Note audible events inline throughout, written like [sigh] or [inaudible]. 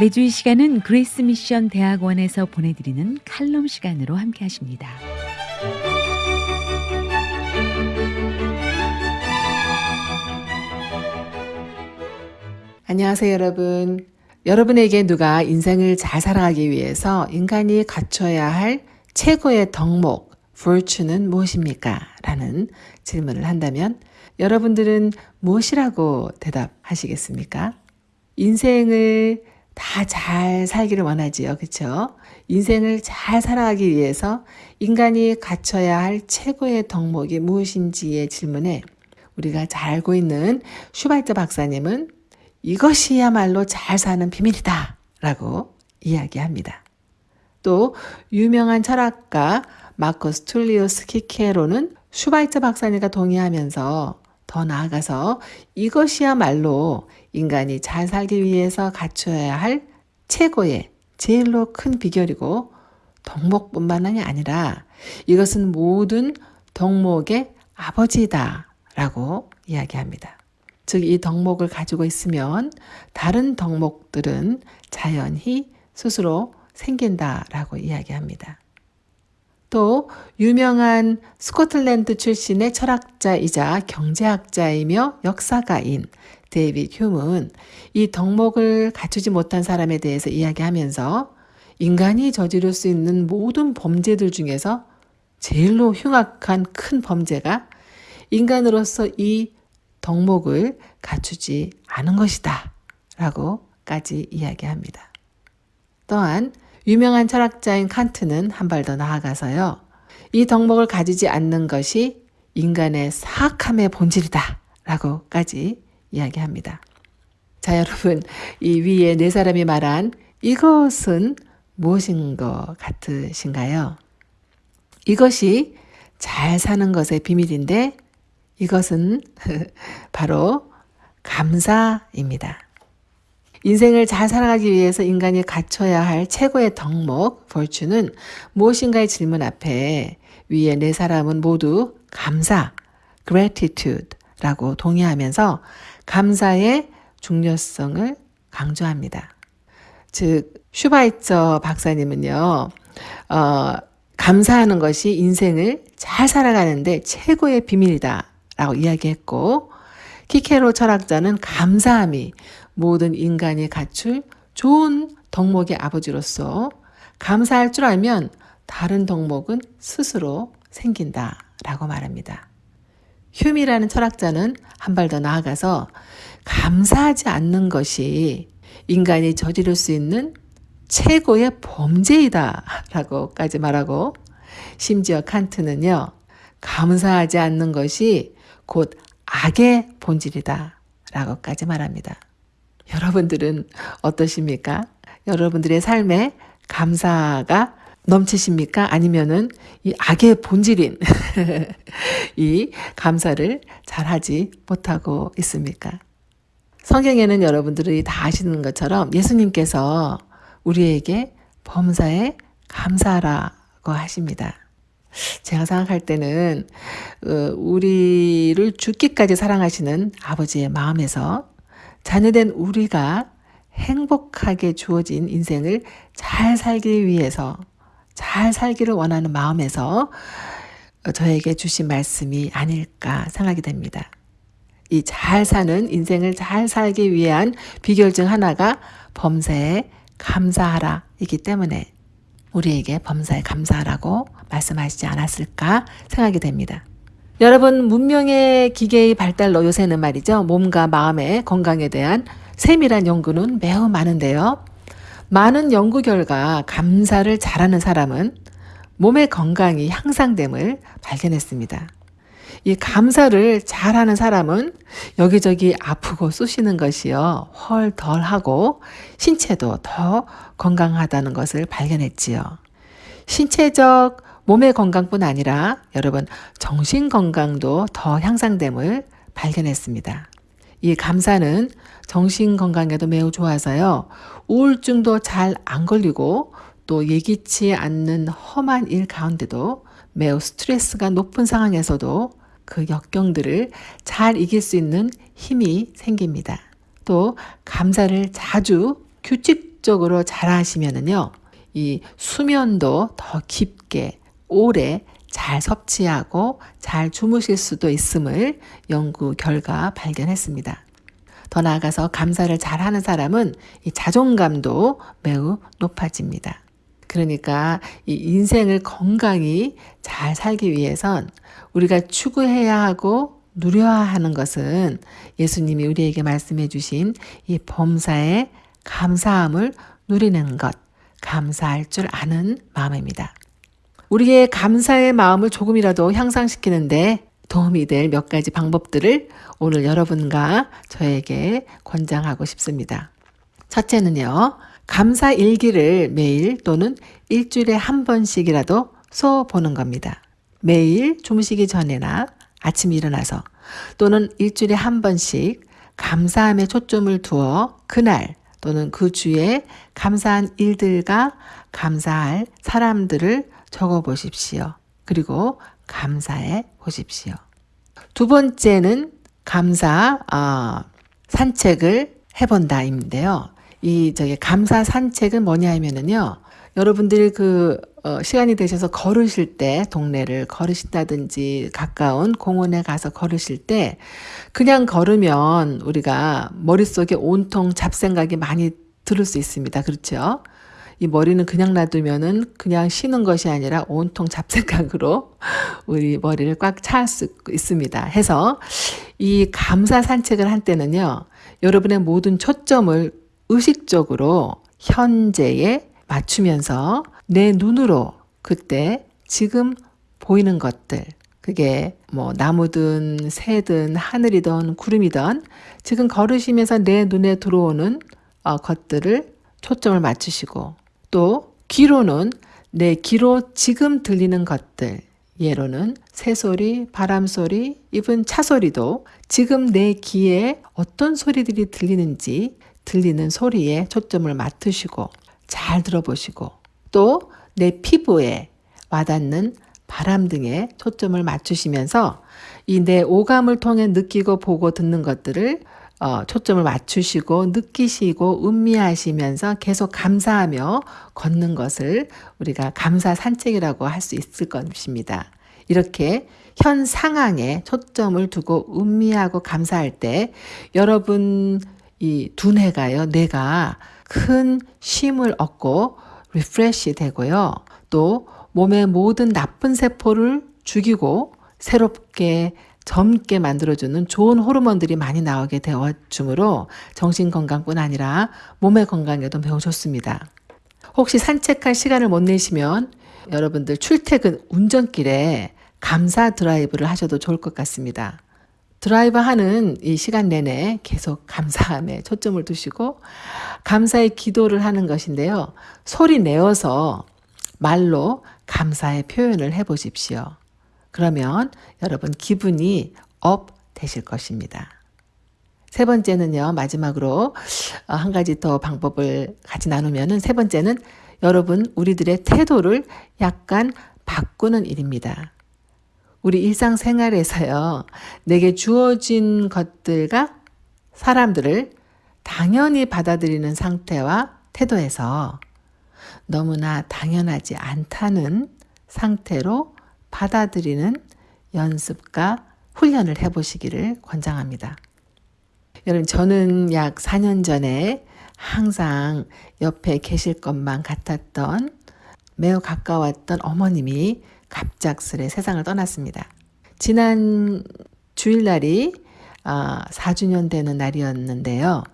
매주 이 시간은 그레이스 미션 대학원에서 보내드리는 칼럼 시간으로 함께 하십니다. 안녕하세요, 여러분. 여러분에게 누가 인생을 잘 살아가기 위해서 인간이 갖춰야 할 최고의 덕목, virtue는 무엇입니까? 라는 질문을 한다면 여러분들은 무엇이라고 대답하시겠습니까? 인생을 다 잘 살기를 원하지요. 그쵸? 인생을 잘 살아가기 위해서 인간이 갖춰야 할 최고의 덕목이 무엇인지의 질문에 우리가 잘 알고 있는 슈발트 박사님은 이것이야말로 잘 사는 비밀이다 라고 이야기합니다. 또 유명한 철학가 마커스 툴리오스 키케로는 슈바이처 박사님과 동의하면서 더 나아가서 이것이야말로 인간이 잘 살기 위해서 갖춰야 할 최고의 제일로 큰 비결이고 덕목뿐만이 아니라 이것은 모든 덕목의 아버지다 라고 이야기합니다. 즉, 이 덕목을 가지고 있으면 다른 덕목들은 자연히 스스로 생긴다 라고 이야기합니다. 또 유명한 스코틀랜드 출신의 철학자이자 경제학자이며 역사가인 데이빗 휴문 이 덕목을 갖추지 못한 사람에 대해서 이야기하면서 인간이 저지를 수 있는 모든 범죄들 중에서 제일로 흉악한 큰 범죄가 인간으로서 이 덕목을 갖추지 않은 것이다. 라고까지 이야기합니다. 또한 유명한 철학자인 칸트는 한 발 더 나아가서요. 이 덕목을 가지지 않는 것이 인간의 사악함의 본질이다. 라고까지 이야기합니다. 자, 여러분, 이 위에 네 사람이 말한 이것은 무엇인 것 같으신가요? 이것이 잘 사는 것의 비밀인데 이것은 [laughs] 바로 감사입니다. 인생을 잘 살아가기 위해서 인간이 갖춰야 할 최고의 덕목, 벌추는 무엇인가의 질문 앞에 위에 네 사람은 모두 감사, gratitude라고 동의하면서 감사의 중요성을 강조합니다. 즉, 슈바이처 박사님은요, 어, 감사하는 것이 인생을 잘 살아가는데 최고의 비밀이다. 라고 이야기했고, 키케로 철학자는 감사함이 모든 인간이 갖출 좋은 덕목의 아버지로서 감사할 줄 알면 다른 덕목은 스스로 생긴다 라고 말합니다. 휴미라는 철학자는 한 발 더 나아가서 감사하지 않는 것이 인간이 저지를 수 있는 최고의 범죄이다 라고까지 말하고 심지어 칸트는요 감사하지 않는 것이 곧 악의 본질이다 라고까지 말합니다. 여러분들은 어떠십니까? 여러분들의 삶에 감사가 넘치십니까? 아니면은 이 악의 본질인 [laughs] 이 감사를 잘 하지 못하고 있습니까? 성경에는 여러분들이 다 아시는 것처럼 예수님께서 우리에게 범사에 감사라고 하십니다. 제가 생각할 때는 어, 우리를 죽기까지 사랑하시는 아버지의 마음에서 자녀된 우리가 행복하게 주어진 인생을 잘 살기 위해서 잘 살기를 원하는 마음에서 저에게 주신 말씀이 아닐까 생각이 됩니다. 이 잘 사는 인생을 잘 살기 위한 비결 중 하나가 범사에 감사하라 이기 때문에 우리에게 범사에 감사하라고 말씀하시지 않았을까 생각이 됩니다. 여러분 문명의 기계의 발달로 요새는 말이죠. 몸과 마음의 건강에 대한 세밀한 연구는 매우 많은데요. 많은 연구 결과 감사를 잘하는 사람은 몸의 건강이 향상됨을 발견했습니다. 이 감사를 잘하는 사람은 여기저기 아프고 쑤시는 것이요. 헐덜 하고 신체도 더 건강하다는 것을 발견했지요. 신체적 몸의 건강뿐 아니라 여러분 정신 건강도 더 향상됨을 발견했습니다. 이 감사는 정신 건강에도 매우 좋아서요. 우울증도 잘 안 걸리고 또 예기치 않는 험한 일 가운데도 매우 스트레스가 높은 상황에서도 그 역경들을 잘 이길 수 있는 힘이 생깁니다. 또 감사를 자주 규칙 의식적으로 잘 하시면은요, 이 수면도 더 깊게, 오래 잘 섭취하고 잘 주무실 수도 있음을 연구 결과 발견했습니다. 더 나아가서 감사를 잘 하는 사람은 이 자존감도 매우 높아집니다. 그러니까 이 인생을 건강히 잘 살기 위해선 우리가 추구해야 하고 누려야 하는 것은 예수님이 우리에게 말씀해 주신 이 범사의 감사함을 누리는 것, 감사할 줄 아는 마음입니다. 우리의 감사의 마음을 조금이라도 향상시키는데 도움이 될 몇 가지 방법들을 오늘 여러분과 저에게 권장하고 싶습니다. 첫째는요, 감사 일기를 매일 또는 일주일에 한 번씩이라도 써 보는 겁니다. 매일 주무시기 전에나 아침 일어나서 또는 일주일에 한 번씩 감사함에 초점을 두어 그날 또는 그 주에 감사한 일들과 감사할 사람들을 적어 보십시오. 그리고 감사해 보십시오. 두 번째는 감사 어, 산책을 해본다인데요. 이 저기 감사 산책은 뭐냐 하면은요. 여러분들이 그 어, 시간이 되셔서 걸으실 때 동네를 걸으신다든지 가까운 공원에 가서 걸으실 때 그냥 걸으면 우리가 머릿속에 온통 잡생각이 많이 들을 수 있습니다. 그렇죠? 이 머리는 그냥 놔두면은 그냥 쉬는 것이 아니라 온통 잡생각으로 [laughs] 우리 머리를 꽉찰수 있습니다. 해서 이 감사 산책을 할 때는요, 여러분의 모든 초점을 의식적으로 현재에 맞추면서 내 눈으로 그때 지금 보이는 것들, 그게 뭐 나무든 새든 하늘이든 구름이든 지금 걸으시면서 내 눈에 들어오는 어, 것들을 초점을 맞추시고 또 귀로는 내 귀로 지금 들리는 것들 예로는 새소리, 바람소리, 입은 차소리도 지금 내 귀에 어떤 소리들이 들리는지 들리는 소리에 초점을 맞추시고 잘 들어보시고 또 내 피부에 와닿는 바람 등에 초점을 맞추시면서 이 내 오감을 통해 느끼고 보고 듣는 것들을 어, 초점을 맞추시고 느끼시고 음미하시면서 계속 감사하며 걷는 것을 우리가 감사 산책이라고 할 수 있을 것입니다. 이렇게 현 상황에 초점을 두고 음미하고 감사할 때 여러분 이 두뇌가요, 뇌가 큰 쉼을 얻고 refresh 되고요. 또 몸의 모든 나쁜 세포를 죽이고 새롭게 젊게 만들어주는 좋은 호르몬들이 많이 나오게 되어 주므로 정신 건강뿐 아니라 몸의 건강에도 매우 좋습니다. 혹시 산책할 시간을 못 내시면 여러분들 출퇴근 운전길에 감사 드라이브를 하셔도 좋을 것 같습니다. 드라이브 하는 이 시간 내내 계속 감사함에 초점을 두시고 감사의 기도를 하는 것인데요. 소리 내어서 말로 감사의 표현을 해 보십시오. 그러면 여러분 기분이 up 되실 것입니다. 세 번째는요, 마지막으로 어, 한 가지 더 방법을 같이 나누면은 세 번째는 여러분 우리들의 태도를 약간 바꾸는 일입니다. 우리 일상생활에서요, 내게 주어진 것들과 사람들을 당연히 받아들이는 상태와 태도에서 너무나 당연하지 않다는 상태로 받아들이는 연습과 훈련을 해보시기를 권장합니다. 여러분, 저는 약 4년 전에 항상 옆에 계실 것만 같았던 매우 가까웠던 어머님이 갑작스레 세상을 떠났습니다. 지난 주일날이 4주년 아, 되는 날이었는데요.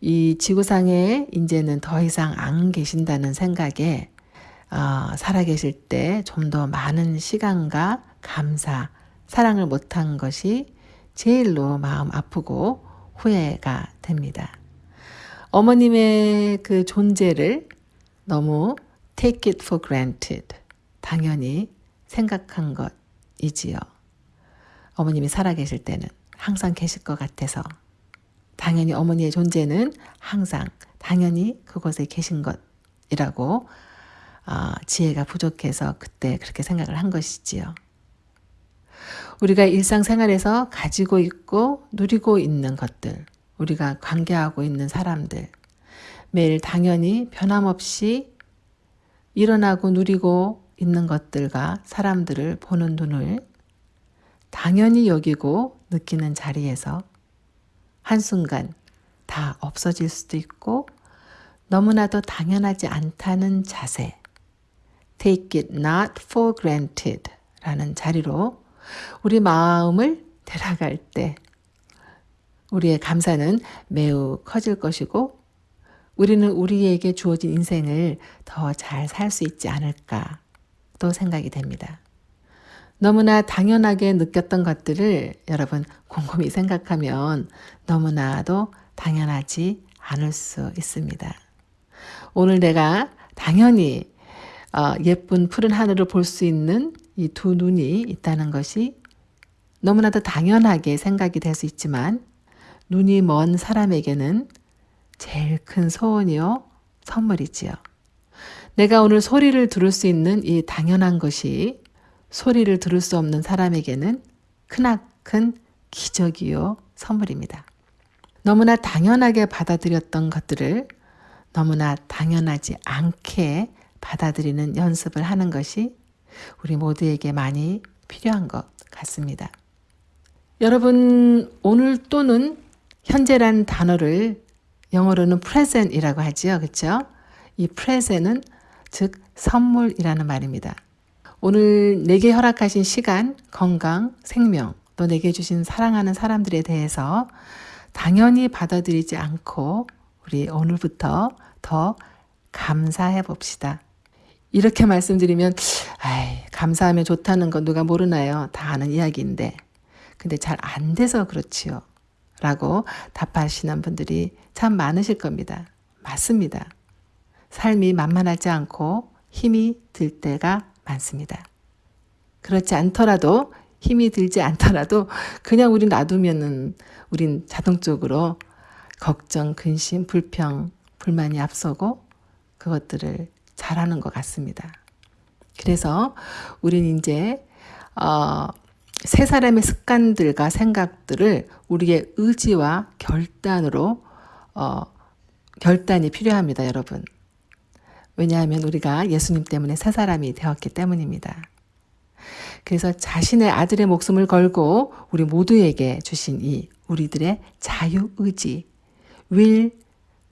이 지구상에 이제는 더 이상 안 계신다는 생각에 어, 살아계실 때 좀 더 많은 시간과 감사, 사랑을 못한 것이 제일로 마음 아프고 후회가 됩니다. 어머님의 그 존재를 너무 take it for granted, 당연히 생각한 것이지요. 어머님이 살아계실 때는 항상 계실 것 같아서 당연히 어머니의 존재는 항상 당연히 그곳에 계신 것이라고 어, 지혜가 부족해서 그때 그렇게 생각을 한 것이지요. 우리가 일상생활에서 가지고 있고 누리고 있는 것들, 우리가 관계하고 있는 사람들, 매일 당연히 변함없이 일어나고 누리고 있는 것들과 사람들을 보는 눈을 당연히 여기고 느끼는 자리에서 한순간 다 없어질 수도 있고 너무나도 당연하지 않다는 자세, take it not for granted 라는 자리로 우리 마음을 데려갈 때 우리의 감사는 매우 커질 것이고 우리는 우리에게 주어진 인생을 더 잘 살 수 있지 않을까 또 생각이 됩니다. 너무나 당연하게 느꼈던 것들을 여러분 곰곰이 생각하면 너무나도 당연하지 않을 수 있습니다. 오늘 내가 당연히 어, 예쁜 푸른 하늘을 볼 수 있는 이 두 눈이 있다는 것이 너무나도 당연하게 생각이 될 수 있지만 눈이 먼 사람에게는 제일 큰 소원이요 선물이지요. 내가 오늘 소리를 들을 수 있는 이 당연한 것이 소리를 들을 수 없는 사람에게는 크나큰 기적이요 선물입니다. 너무나 당연하게 받아들였던 것들을 너무나 당연하지 않게 받아들이는 연습을 하는 것이 우리 모두에게 많이 필요한 것 같습니다. 여러분, 오늘 또는 현재란 단어를 영어로는 present이라고 하죠. 그렇죠? 이 present은 즉 선물이라는 말입니다. 오늘 내게 허락하신 시간, 건강, 생명, 또 내게 주신 사랑하는 사람들에 대해서 당연히 받아들이지 않고 우리 오늘부터 더 감사해 봅시다. 이렇게 말씀드리면, 아이, 감사하면 좋다는 건 누가 모르나요? 다 아는 이야기인데. 근데 잘 안 돼서 그렇지요. 라고 답하시는 분들이 참 많으실 겁니다. 맞습니다. 삶이 만만하지 않고 힘이 들 때가 많습니다. 그렇지 않더라도 힘이 들지 않더라도 그냥 우리 놔두면은 우린 자동적으로 걱정, 근심, 불평, 불만이 앞서고 그것들을 잘하는 것 같습니다. 그래서 우린 이제 어, 세 사람의 습관들과 생각들을 우리의 의지와 결단으로 어, 결단이 필요합니다, 여러분. 왜냐하면 우리가 예수님 때문에 새 사람이 되었기 때문입니다. 그래서 자신의 아들의 목숨을 걸고 우리 모두에게 주신 이 우리들의 자유 의지, 윌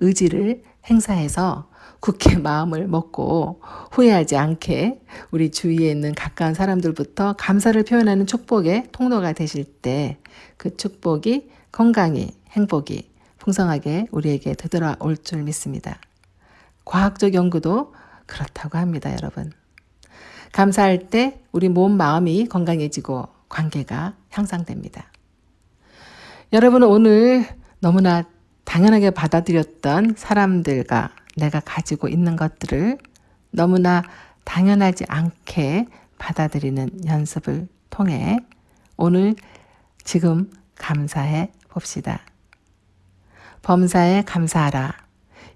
의지를 행사해서 굳게 [laughs] 마음을 먹고 후회하지 않게 우리 주위에 있는 가까운 사람들부터 감사를 표현하는 축복의 통로가 되실 때 그 축복이 건강히 행복이 풍성하게 우리에게 되돌아올 줄 믿습니다. 과학적 연구도 그렇다고 합니다, 여러분. 감사할 때 우리 몸, 마음이 건강해지고 관계가 향상됩니다. 여러분은 오늘 너무나 당연하게 받아들였던 사람들과 내가 가지고 있는 것들을 너무나 당연하지 않게 받아들이는 연습을 통해 오늘 지금 감사해 봅시다. 범사에 감사하라.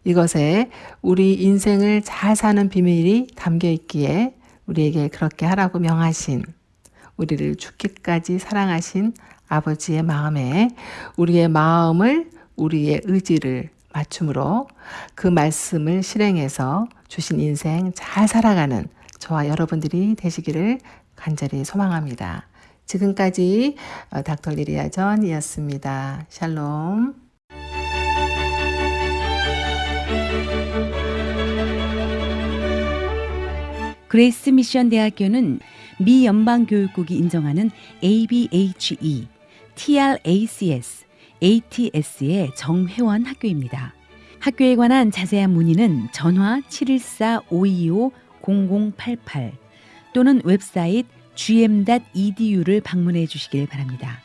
이것에 우리 인생을 잘 사는 비밀이 담겨 있기에 우리에게 그렇게 하라고 명하신 우리를 죽기까지 사랑하신 아버지의 마음에 우리의 마음을 우리의 의지를 맞춤으로 그 말씀을 실행해서 주신 인생 잘 살아가는 저와 여러분들이 되시기를 간절히 소망합니다. 지금까지 어, 닥터 리리아 전이었습니다. 샬롬. 그레이스 미션 대학교는 미 연방교육국이 인정하는 ABHE, TRACS, ATS의 정회원 학교입니다. 학교에 관한 자세한 문의는 전화 714-525-0088 또는 웹사이트 gm.edu를 방문해 주시길 바랍니다.